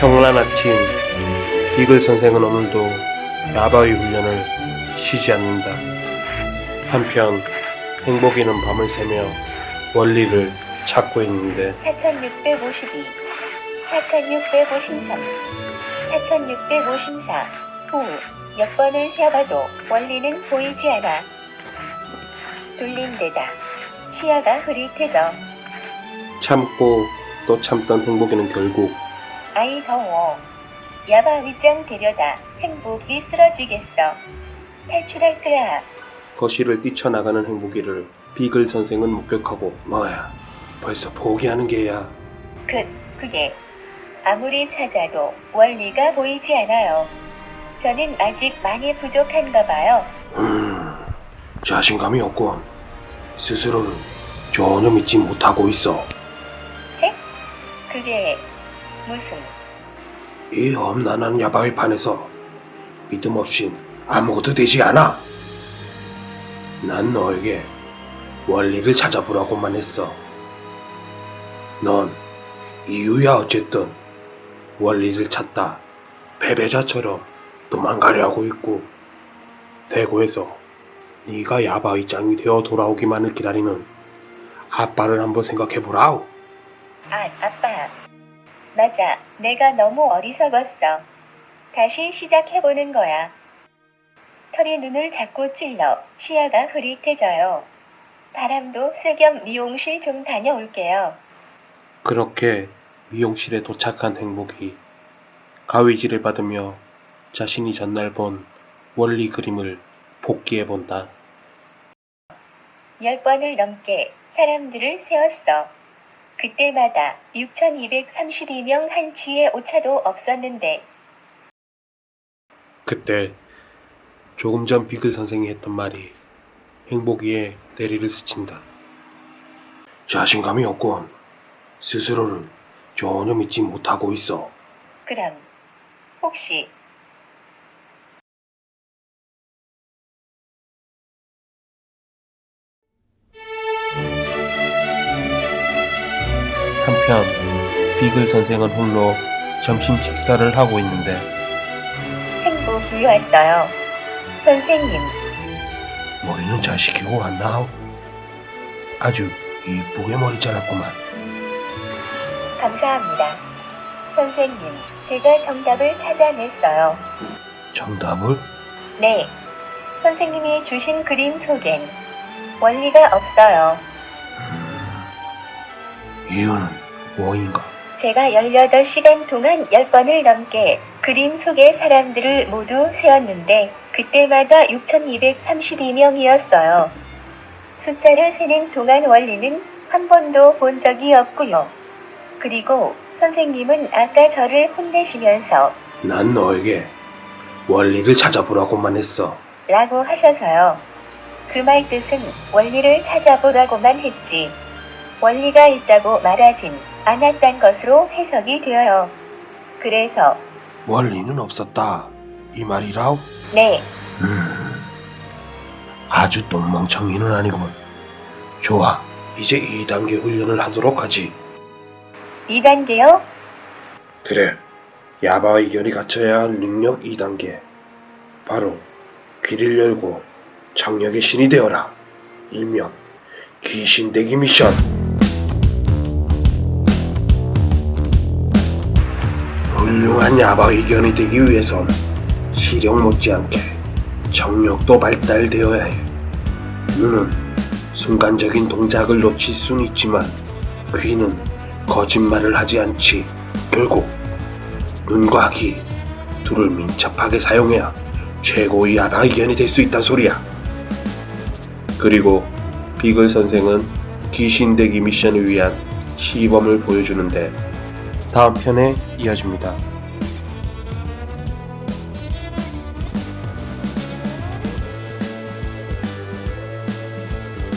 평란 아침 비글 선생은 오늘도 야바위 훈련을 쉬지 않는다. 한편 행복이는 밤을 새며 원리를 찾고 있는데 4652, 4653, 4654, 후, 몇 번을 세어봐도 원리는 보이지 않아. 졸린 데다 시야가 흐릿해져. 참고 또 참던 행복이는 결국 아이 더워. 야바 윗장 데려다 행복이 쓰러지겠어. 탈출할 거야. 거실을 뛰쳐나가는 행복이를 비글 선생은 목격하고 뭐야 벌써 포기하는 게야 그, 그게 아무리 찾아도 원리가 보이지 않아요. 저는 아직 많이 부족한가 봐요. 음 자신감이 없군 스스로를 전혀 믿지 못하고 있어 그게 무슨 이 험난한 야바위 판에서 믿음 없인 아무것도 되지 않아. 난 너에게 원리를 찾아보라고만 했어. 넌 이유야 어쨌든 원리를 찾다 패배자처럼 도망가려 하고 있고 대구에서 네가 야바위장이 되어 돌아오기만을 기다리는 아빠를 한번 생각해보라우 아, 아빠. 맞아. 내가 너무 어리석었어. 다시 시작해보는 거야. 털이 눈을 자꾸 찔러 시야가 흐릿해져요. 바람도 쐐겸 미용실 좀 다녀올게요. 그렇게 미용실에 도착한 행복이 가위질을 받으며 자신이 전날 본 원리 그림을 복기해 본다. 열 번을 넘게 사람들을 세웠어. 그때마다 6,232명 한치의 오차도 없었는데 그때 조금 전 비글 선생이 했던 말이 행복이의 내리를 스친다. 자신감이 없군. 스스로를 전혀 믿지 못하고 있어. 그럼 혹시 한편 비글 선생은 홀로 점심 식사를 하고 있는데 행복이 왔어요. 선생님, 머리는 잘 시키고 왔나? 아주 이쁘게 머리 잘랐구만. 감사합니다. 선생님, 제가 정답을 찾아냈어요. 정답을? 네. 선생님이 주신 그림 속엔 원리가 없어요. 이유는 뭐인가? 제가 18시간 동안 10번을 넘게 그림 속의 사람들을 모두 세었는데 그때마다 6,232명이었어요. 숫자를 세는 동안 원리는 한 번도 본 적이 없고요. 그리고 선생님은 아까 저를 혼내시면서 난 너에게 원리를 찾아보라고만 했어. 라고 하셔서요. 그 말 뜻은 원리를 찾아보라고만 했지. 원리가 있다고 말하진 않았단 것으로 해석이 되어요. 그래서 원리는 없었다. 이 말이라우? 네, 음, 아주 똥멍청이는 아니군. 좋아. 이제 2단계 훈련을 하도록 하지. 2단계요? 그래. 야바와 이견이 갖춰야 할 능력 2단계. 바로 귀를 열고 청력의 신이 되어라. 일명 귀신대기 미션. 훌륭한 야바 이견이 되기 위해선 시력 못지않게 청력도 발달되어야 해. 눈은 순간적인 동작을 놓칠 순 있지만 귀는 거짓말을 하지 않지. 결국 눈과 귀 둘을 민첩하게 사용해야 최고의 야바 이견이 될 수 있단 소리야. 그리고 비글 선생은 귀신 대기 미션을 위한 시범을 보여주는데 다음 편에 이어집니다.